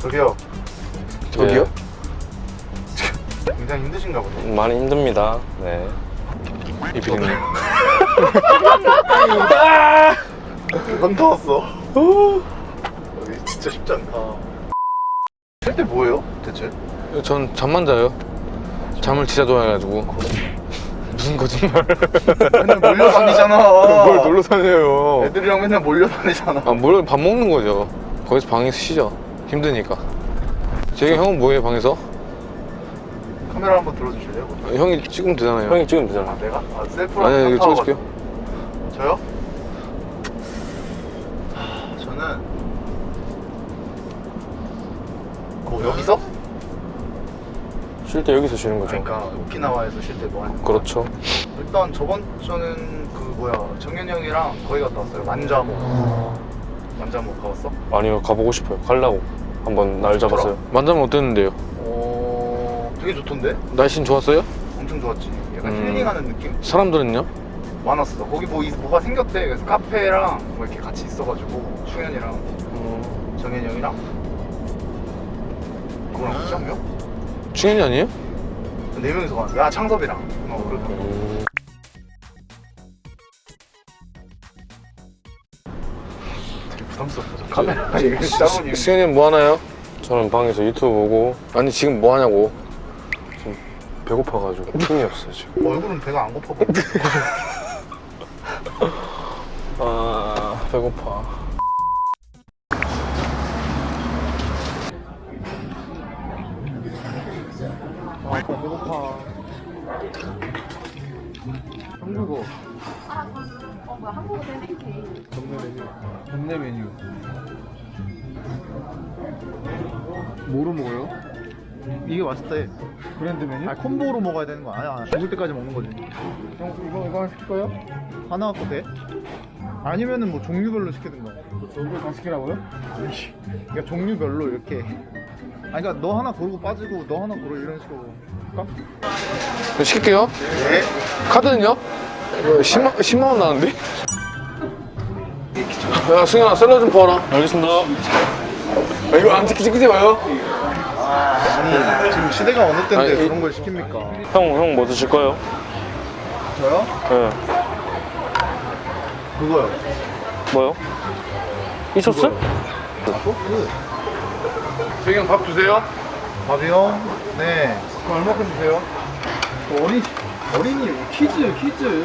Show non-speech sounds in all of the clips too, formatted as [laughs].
저기요. 저기요? [laughs] 굉장히 힘드신가 보네. 많이 힘듭니다. 네. 이 비린내. 현타 왔어. 여기 진짜 쉽지 않다. 쉴때 뭐예요, 대체? 전 잠만 자요. 잠을 진짜 좋아해가지고. 무슨 거짓말? 맨날 몰려다니잖아. 뭘 놀러 다녀요? 애들이랑 맨날 몰려다니잖아. 아, 뭘밥 먹는 거죠. 거기서 방에서 쉬죠. 힘드니까. 재경 형은 뭐해 방에서? 카메라 한번 들어주실래요? 아, 형이 찍으면 되잖아요. 형이 찍으면 되잖아. 아, 내가? 아, 셀프로 아니, 이거 찍어줄게요. 저요? 쉴 때 여기서 쉬는 거죠. 그러니까 오키나와에서 쉴 때 뭐 하는 거? 그렇죠. 일단 저번 주는 그 뭐야 정현 형이랑 거기 갔다 왔어요. 만자모. 만자모 가봤어? 아니요, 가보고 싶어요. 가려고. 한번 날 잡았어요. 만나면 어땠는데요? 어, 되게 좋던데? 날씨는 좋았어요? 엄청 좋았지. 약간 음. 힐링하는 느낌? 사람들은요? 많았어. 거기 뭐 이- 뭐가 생겼대. 그래서 카페랑 뭐 이렇게 같이 있어가지고 충현이랑 음. 정현 형이랑 그거랑 같이 한 명? 충현이 아니에요? 네 명이서 갔는데 야 창섭이랑 어 그렇다. 음, 되게 부담스럽다. 저 카메라 따보니 승현이는 뭐 하나요? 저는 방에서 유튜브 보고 아니 지금 뭐 하냐고 배고파가지고 힘이 없어요, 지금. 얼굴은 배가 안 고파. [laughs] 아, 배고파. 이게 맛있대. 브랜드 메뉴? 아 콤보로 먹어야 되는 거 아니야? 죽을 때까지 먹는 거지. 형 이거 이거 하나 시킬 거예요? 하나 갖고 돼? 아니면은 뭐 종류별로 시키든가. 저걸 다 시키라고요? 아니, 그러니까 종류별로 이렇게. 아니 그러니까 너 하나 고르고 빠지고 너 하나 고르 이런 식으로. 할까? 그럼 시킬게요 네. 카드는요? 이거 10만, 10만 원 나는데? 야 승현아 샐러드 좀 부어라 알겠습니다. 아, 이거 안 찍지 찍지 마요 아니 지금 시대가 어느 때인데 아니, 이- 그런 걸 시킵니까? 형, 형 뭐 드실 거예요? 저요? 네. 그거요. 뭐요? 이 소스? 소스. 재경 밥 주세요 밥이요? 네. 그럼 얼마큼 주세요? 어린 어린이 퀴즈 퀴즈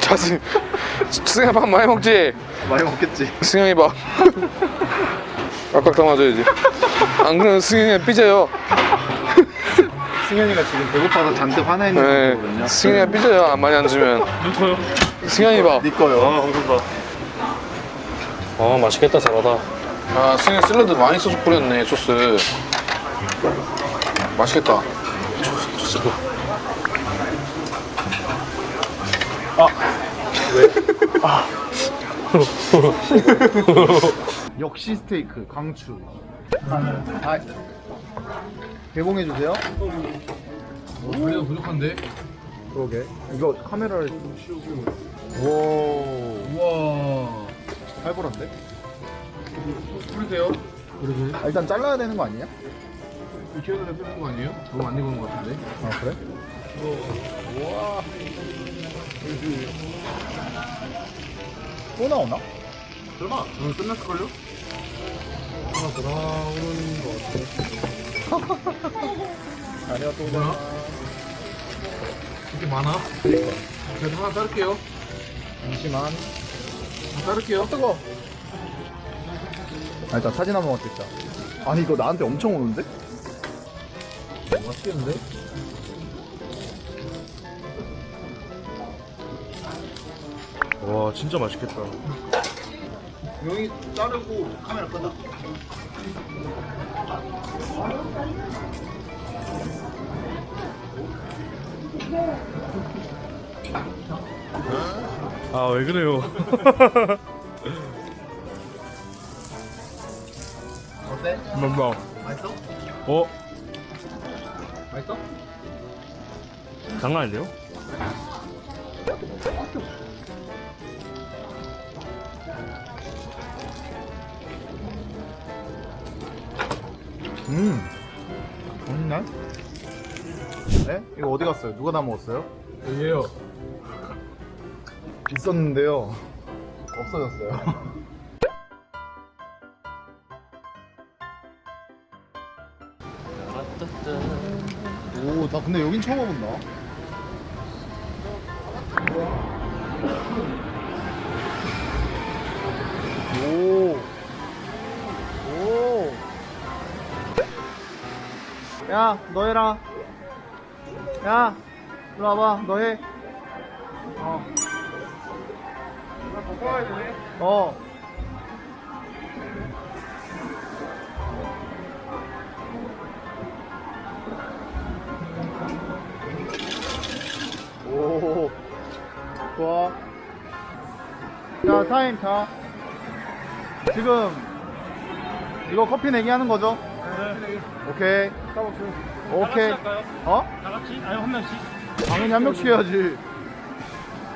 자 승, 승현아 밥 많이 먹지? 많이 먹겠지. 승현이 밥 [laughs] 깍깍 담아줘야지 안 그러면 승현이가 삐져요 [laughs] 승현이가 지금 배고파서 잔뜩 화나 있는 네, 거거든요. 승현이가 삐져요 안 많이 안 주면 저요? 승현이 밥네 거요. 아, 감사합니다. 아, 맛있겠다, 잘하다. 아, 승현 샐러드 많이 소스 뿌렸네, 소스. 맛있겠다. 소- 소스. [laughs] 역시 스테이크 강추. 아, 개봉해 주세요. 우리가 부족한데? 그러게. 이거 카메라를. 와, 우와. 살벌한데? 뿌리세요. 아, 일단 잘라야 되는 거 아니야? 익혀서 빼는 거 아니에요? 너무 안 익은 거 같은데? 아 그래? 우와. 또 나오나? 설마? 오늘 끝났을걸요? 하나 더 나오는 거 같아. 아니야 또 뭐야? 나와. 이렇게 많아? 그래도 하나 자를게요. 잠시만. 자를게요. 뜨거. 아 일단 사진 한 번만 찍자. 아니 이거 나한테 엄청 오는데? 맛있겠는데? 와, 진짜 맛있겠다. 여기 자르고 카메라 꺼다 아 왜 그래요 어때? 맘마 맛있어? 어? 맛있어? 장난 아니데요? 음. 맛있네. 네? 이거 어디 갔어요? 누가 다 먹었어요? 여기에요 [laughs] 있었는데요. 없어졌어요. [laughs] 오, 나 근데 여긴 처음 와본다. 오. 오. 야, 너 해라. 야, 이리 와봐. 너 해. 어. 어. 오. 좋아. 자, 타임 자. 지금 이거 커피 내기 하는 거죠? 오케이. 오케이. 어? 다 같이? 아니 한 명씩 당연히 한 명씩 해야지.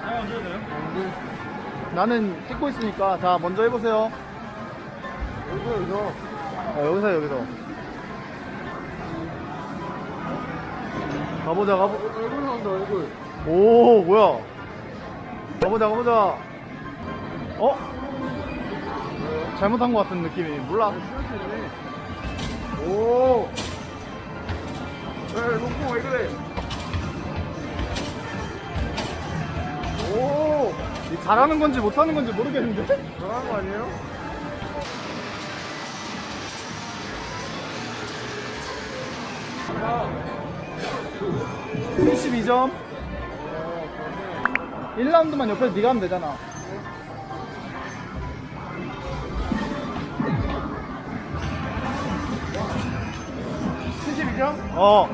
아 언제 돼요? 나는 찍고 있으니까 자 먼저 해보세요 여기서 여기서 어, 여기서 여기서 가보자 가보 얼굴 나온다 얼굴 오 뭐야 가보자 가보자 어? 잘못한 것 같은 느낌이 몰라 오 왜, 놓고 왜 그래 오, 이 잘하는 건지 못하는 건지 모르겠는데? 잘하는 거 아니에요? 아, 72점. 1라운드만 옆에서 네가 하면 되잖아. 어.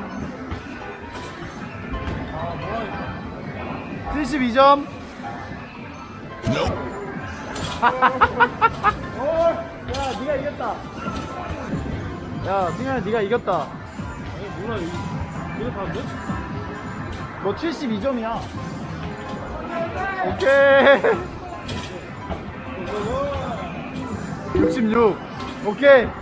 72점. 야, 네가 이겼다. 야, 승현아, 네가 이겼다. 아니 이 이거 다인데? 너 72점이야. 오케이. 66. 오케이.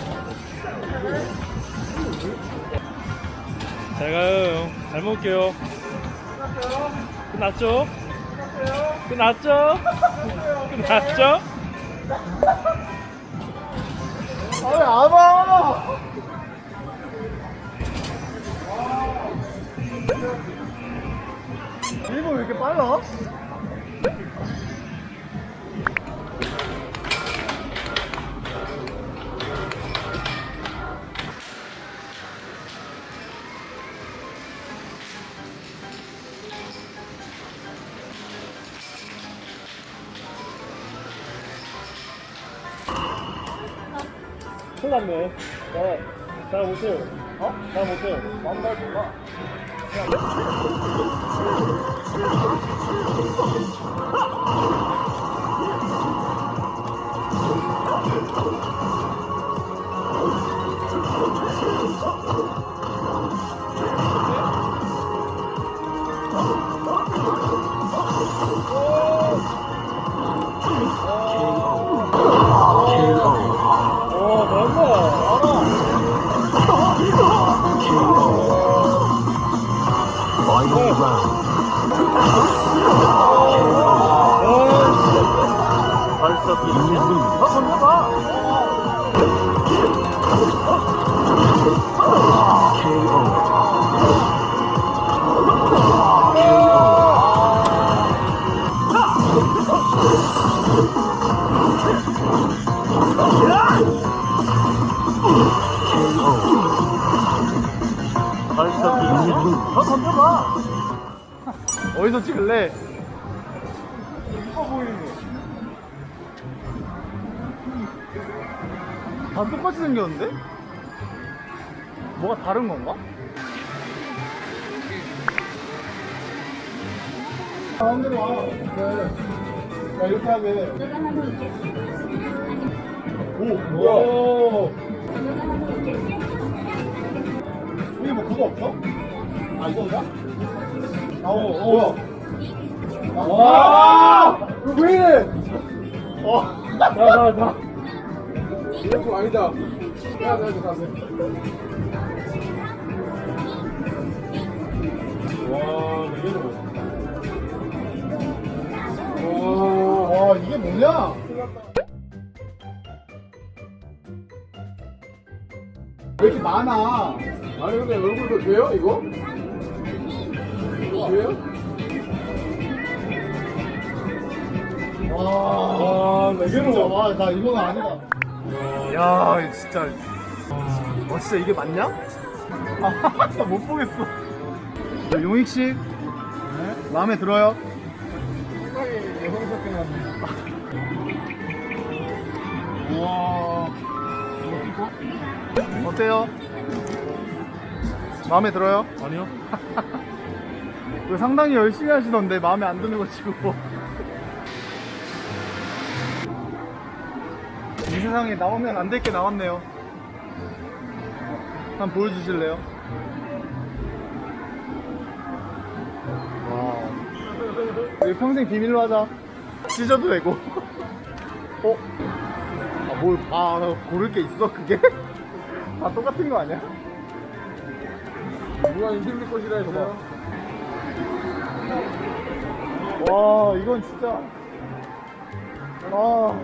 잘 가요 형. 잘 먹을게요 끝났죠? 끝났죠? 끝났죠? 아, 왜안 와? 일본 왜 이렇게 빨라? 났네 네. 잘 못해요 어? 잘 못해요 남달 [laughs] 몰라. 발사 뛰는 거. 아, 건너봐. 어디서 찍을래? 이뻐 보이는 거. 다 똑같이 생겼는데? 뭐가 다른 건가? 가운데로 와. 네. 야, 이렇게 하게. 오, 뭐야? 여기 뭐 그거 없어? 아, 이거인가? 아, 오, 오. 와! 이거 왜 이래? 어. 자, 자, 자. 이거 아니다. 야, 야, 야, 야. 와, 이게 뭐. 와, 와, 이게 뭐냐? 왜 이렇게 많아? 아니 근데 얼굴도 돼요 이거? 와, 와, 나 뭐. 와, 나 이건 아니다. 야, 진짜. 와, 진짜 이게 맞냐? 아, [laughs] 못 보겠어. 용익 씨, 마음에 들어요? 와, [laughs] 어때요? 마음에 들어요? 아니요. [laughs] 그 상당히 열심히 하시던데 마음에 안 드는 거 치고 이 세상에 나오면 안 될 게 나왔네요 한번 보여주실래요? 와 이거 평생 비밀로 하자 찢어도 되고 [laughs] 어? 아뭘 봐 고를 게 있어 그게? [laughs] 다 똑같은 거 아니야? 누가 인생내 것이라 했어요? 와 이건 진짜. 아